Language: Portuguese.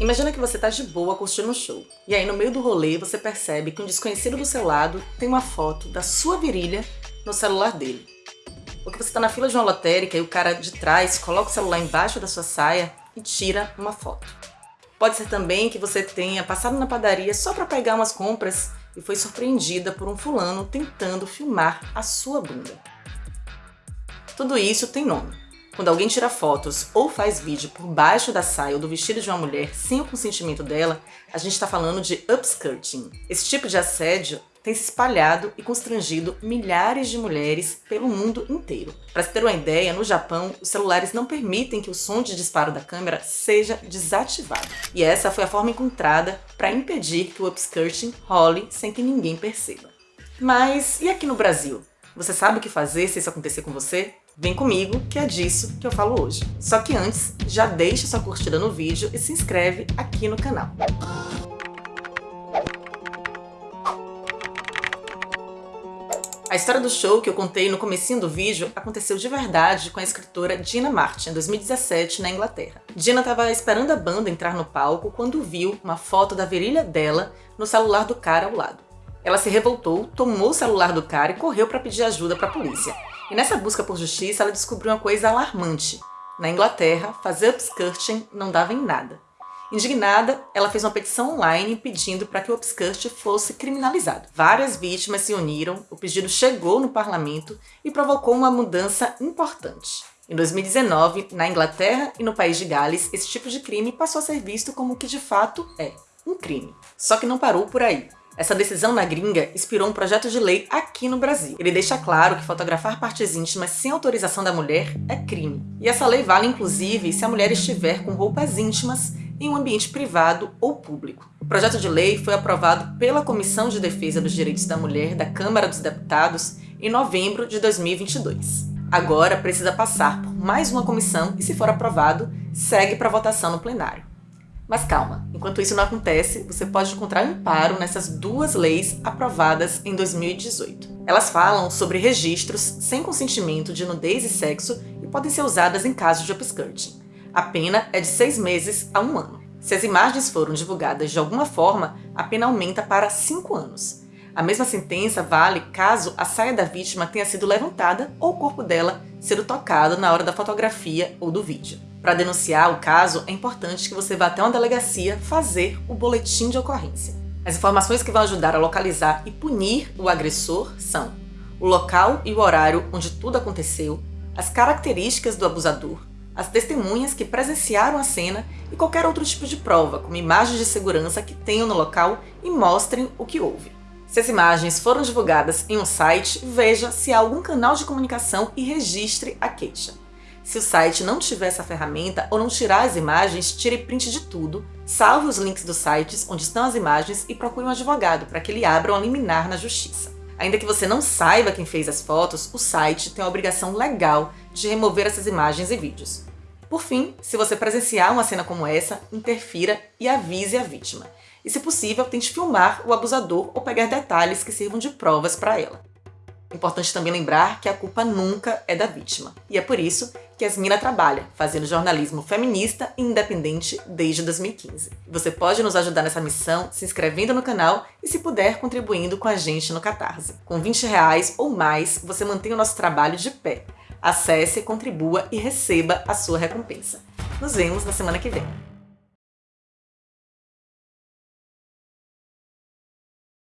Imagina que você tá de boa curtindo um show, e aí no meio do rolê você percebe que um desconhecido do seu lado tem uma foto da sua virilha no celular dele. Ou que você tá na fila de uma lotérica e o cara de trás coloca o celular embaixo da sua saia e tira uma foto. Pode ser também que você tenha passado na padaria só para pegar umas compras e foi surpreendida por um fulano tentando filmar a sua bunda. Tudo isso tem nome. Quando alguém tira fotos ou faz vídeo por baixo da saia ou do vestido de uma mulher sem o consentimento dela, a gente está falando de upskirting. Esse tipo de assédio tem se espalhado e constrangido milhares de mulheres pelo mundo inteiro. Para se ter uma ideia, no Japão, os celulares não permitem que o som de disparo da câmera seja desativado. E essa foi a forma encontrada para impedir que o upskirting role sem que ninguém perceba. Mas e aqui no Brasil? Você sabe o que fazer se isso acontecer com você? Vem comigo, que é disso que eu falo hoje. Só que antes, já deixa sua curtida no vídeo e se inscreve aqui no canal. A história do show que eu contei no comecinho do vídeo aconteceu de verdade com a escritora Dina Martin, em 2017, na Inglaterra. Dina estava esperando a banda entrar no palco quando viu uma foto da virilha dela no celular do cara ao lado. Ela se revoltou, tomou o celular do cara e correu para pedir ajuda para a polícia. E nessa busca por justiça, ela descobriu uma coisa alarmante. Na Inglaterra, fazer upskirting não dava em nada. Indignada, ela fez uma petição online pedindo para que o upskirt fosse criminalizado. Várias vítimas se uniram, o pedido chegou no parlamento e provocou uma mudança importante. Em 2019, na Inglaterra e no país de Gales, esse tipo de crime passou a ser visto como o que de fato é, um crime. Só que não parou por aí. Essa decisão na gringa inspirou um projeto de lei aqui no Brasil. Ele deixa claro que fotografar partes íntimas sem autorização da mulher é crime. E essa lei vale inclusive se a mulher estiver com roupas íntimas em um ambiente privado ou público. O projeto de lei foi aprovado pela Comissão de Defesa dos Direitos da Mulher da Câmara dos Deputados em novembro de 2022. Agora precisa passar por mais uma comissão e, se for aprovado, segue para votação no plenário. Mas calma, enquanto isso não acontece, você pode encontrar amparo nessas duas leis aprovadas em 2018. Elas falam sobre registros sem consentimento de nudez e sexo e podem ser usadas em casos de upskirting. A pena é de seis meses a um ano. Se as imagens foram divulgadas de alguma forma, a pena aumenta para cinco anos. A mesma sentença vale caso a saia da vítima tenha sido levantada ou o corpo dela sido tocado na hora da fotografia ou do vídeo. Para denunciar o caso, é importante que você vá até uma delegacia fazer o boletim de ocorrência. As informações que vão ajudar a localizar e punir o agressor são o local e o horário onde tudo aconteceu, as características do abusador, as testemunhas que presenciaram a cena e qualquer outro tipo de prova, como imagens de segurança que tenham no local e mostrem o que houve. Se as imagens foram divulgadas em um site, veja se há algum canal de comunicação e registre a queixa. Se o site não tiver essa ferramenta ou não tirar as imagens, tire print de tudo, salve os links dos sites onde estão as imagens e procure um advogado para que ele abra um liminar na justiça. Ainda que você não saiba quem fez as fotos, o site tem a obrigação legal de remover essas imagens e vídeos. Por fim, se você presenciar uma cena como essa, interfira e avise a vítima. E se possível, tente filmar o abusador ou pegar detalhes que sirvam de provas para ela. Importante também lembrar que a culpa nunca é da vítima. E é por isso que Yasmina trabalha, fazendo jornalismo feminista e independente desde 2015. Você pode nos ajudar nessa missão se inscrevendo no canal e, se puder, contribuindo com a gente no Catarse. Com 20 reais ou mais, você mantém o nosso trabalho de pé. Acesse, contribua e receba a sua recompensa. Nos vemos na semana que vem.